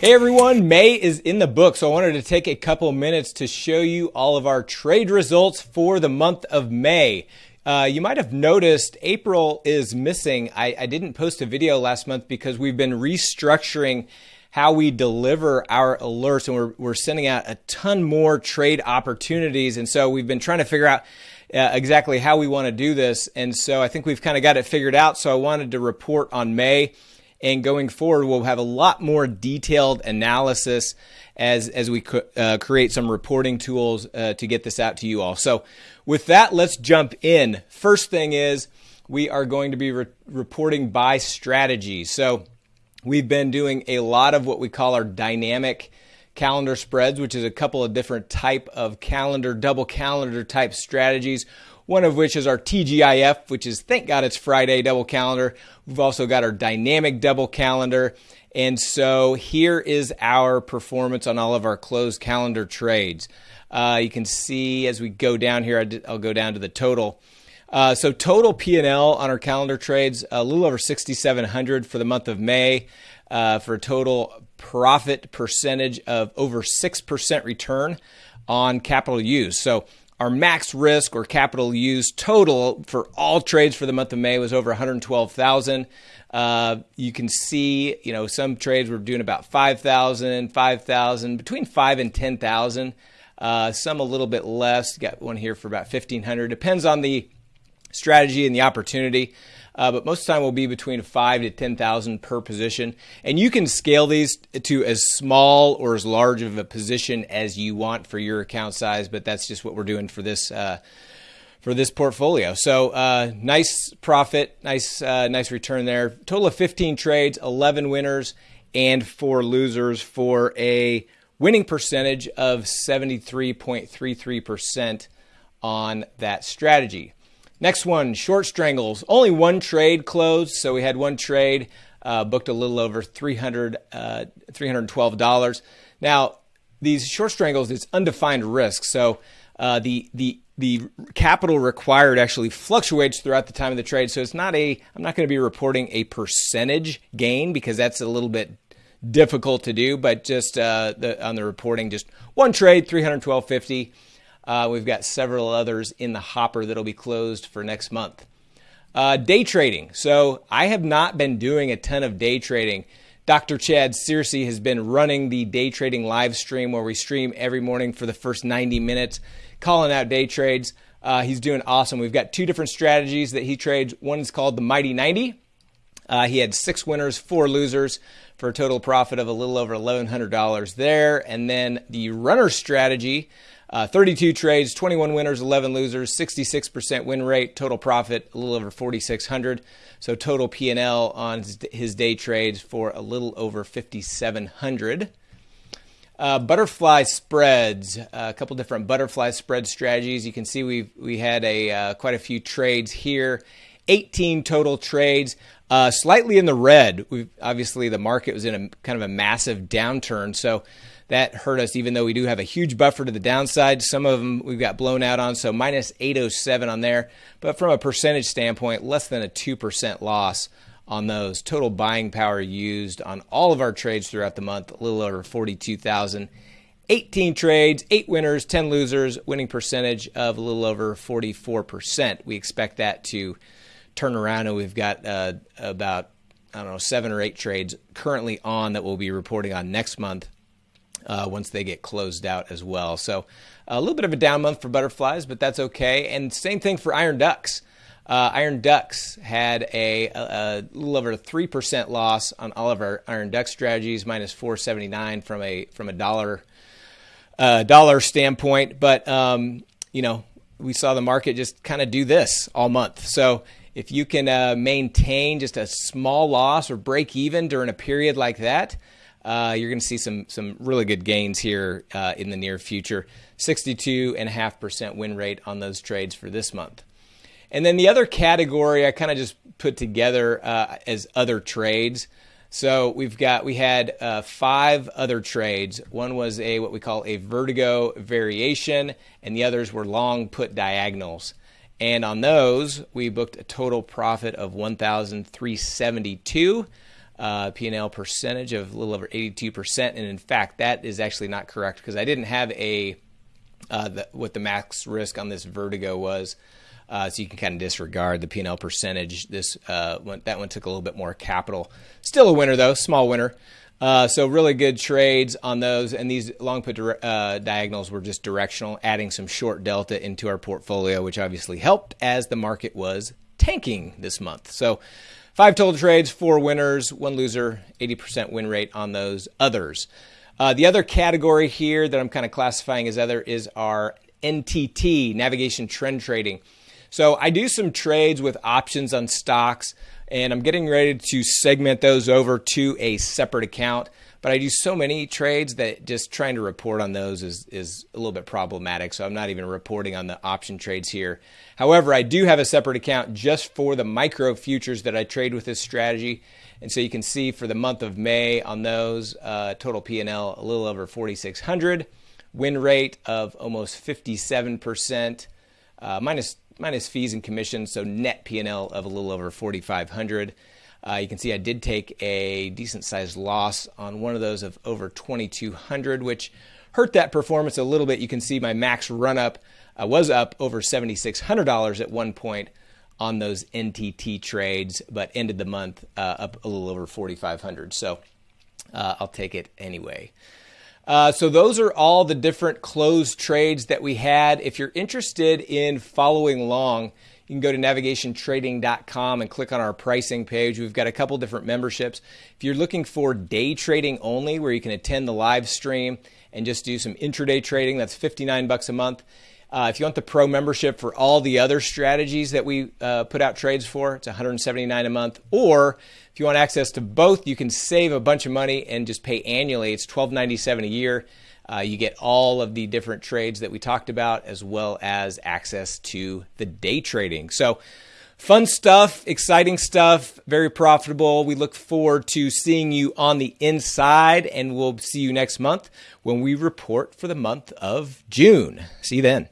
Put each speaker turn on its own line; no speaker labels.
Hey everyone, May is in the book, so I wanted to take a couple minutes to show you all of our trade results for the month of May. Uh, you might have noticed April is missing. I, I didn't post a video last month because we've been restructuring how we deliver our alerts and we're, we're sending out a ton more trade opportunities. And so we've been trying to figure out uh, exactly how we want to do this. And so I think we've kind of got it figured out. So I wanted to report on May. And going forward, we'll have a lot more detailed analysis as, as we uh, create some reporting tools uh, to get this out to you all. So, with that, let's jump in. First thing is we are going to be re- reporting by strategy. So, we've been doing a lot of what we call our dynamic calendar spreads, which is a couple of different type of calendar, double calendar type strategies one of which is our TGIF, which is thank God it's Friday double calendar. We've also got our dynamic double calendar. And so here is our performance on all of our closed calendar trades. Uh, you can see as we go down here, I'll go down to the total. Uh, so total P&L on our calendar trades, a little over 6,700 for the month of May, uh, for a total profit percentage of over 6% return on capital used. So our max risk or capital used total for all trades for the month of May was over 112,000. Uh, you can see, you know, some trades were doing about 5,000, 5,000, between 5 and 10,000. Uh, some a little bit less. Got one here for about 1,500. Depends on the strategy and the opportunity uh, but most of the time will be between five to 10,000 per position. And you can scale these to as small or as large of a position as you want for your account size, but that's just what we're doing for this. Uh, for this portfolio, so uh, nice profit, nice uh, nice return there. Total of 15 trades, 11 winners, and four losers for a winning percentage of 73.33% on that strategy. Next one, short strangles. Only one trade closed, so we had one trade, uh, booked a little over 300 uh, $312. Now, these short strangles, it's undefined risk, so uh, the the the capital required actually fluctuates throughout the time of the trade. So it's not a I'm not going to be reporting a percentage gain because that's a little bit difficult to do, but just uh, the, on the reporting, just one trade, 312.50. Uh, we've got several others in the hopper that'll be closed for next month. Uh, day trading. So I have not been doing a ton of day trading. Dr. Chad Searcy has been running the day trading live stream where we stream every morning for the first 90 minutes, calling out day trades. Uh, he's doing awesome. We've got two different strategies that he trades. One is called the Mighty 90. Uh, he had six winners, four losers for a total profit of a little over $1,100 there. And then the runner strategy uh, 32 trades, 21 winners, 11 losers, 66% win rate, total profit a little over 4,600. So total P&L on his day trades for a little over 5,700. Uh, butterfly spreads, uh, a couple different butterfly spread strategies. You can see we we had a uh, quite a few trades here, 18 total trades, uh, slightly in the red. we obviously the market was in a kind of a massive downturn, so that hurt us, even though we do have a huge buffer to the downside. Some of them we've got blown out on, so minus 807 on there. But from a percentage standpoint, less than a 2% loss on those. Total buying power used on all of our trades throughout the month, a little over 42,000. 18 trades, 8 winners, 10 losers, winning percentage of a little over 44%. We expect that to turn around, and we've got uh, about, I don't know, seven or eight trades currently on that we'll be reporting on next month uh, once they get closed out as well. So a little bit of a down month for butterflies, but that's okay. And same thing for iron ducks. Uh, iron ducks had a, a, a little over a three percent loss on all of our iron duck strategies, minus 479 from a from a dollar uh, dollar standpoint. But um, you know, we saw the market just kind of do this all month. So if you can uh, maintain just a small loss or break even during a period like that, uh, you're going to see some some really good gains here uh, in the near future. 62.5% win rate on those trades for this month. And then the other category I kind of just put together uh, as other trades. So we've got we had uh, five other trades. One was a what we call a vertigo variation, and the others were long put diagonals. And on those, we booked a total profit of 1,372. uh, P&L percentage of a little over 82%. And in fact, that is actually not correct because I didn't have a uh, the, what the max risk on this Vertigo was. Uh, so you can kind of disregard the P&L percentage. This uh, that one took a little bit more capital. Still a winner though, small winner. Uh, so really good trades on those, and these long put uh, diagonals were just directional, adding some short delta into our portfolio, which obviously helped as the market was tanking this month. So five total trades, four winners, one loser, 80% win rate on those others. Uh, the other category here that I'm kind of classifying as other is our NTT, navigation trend trading. So I do some trades with options on stocks, and I'm getting ready to segment those over to a separate account. But I do so many trades that just trying to report on those is, is a little bit problematic. So I'm not even reporting on the option trades here. However, I do have a separate account just for the micro futures that I trade with this strategy. And so you can see for the month of May on those, uh, total P&L a little over 4,600, win rate of almost 57%, uh, minus, minus fees and commissions, so net P&L of a little over 4,500. Uh, you can see I did take a decent sized loss on one of those of over 2,200, which hurt that performance a little bit. You can see my max run up uh, was up over $7,600 at one point on those NTT trades, but ended the month uh, up a little over 4,500. So uh, I'll take it anyway. Uh, so those are all the different closed trades that we had. If you're interested in following along, you can go to navigationtrading.com and click on our pricing page. We've got a couple different memberships. If you're looking for day trading only, where you can attend the live stream and just do some intraday trading, that's 59 bucks a month. Uh, if you want the pro membership for all the other strategies that we uh, put out trades for, it's 179 a month. Or if you want access to both, you can save a bunch of money and just pay annually. It's 12.97 a year. Uh, you get all of the different trades that we talked about, as well as access to the day trading. So, fun stuff, exciting stuff, very profitable. We look forward to seeing you on the inside, and we'll see you next month when we report for the month of June. See you then.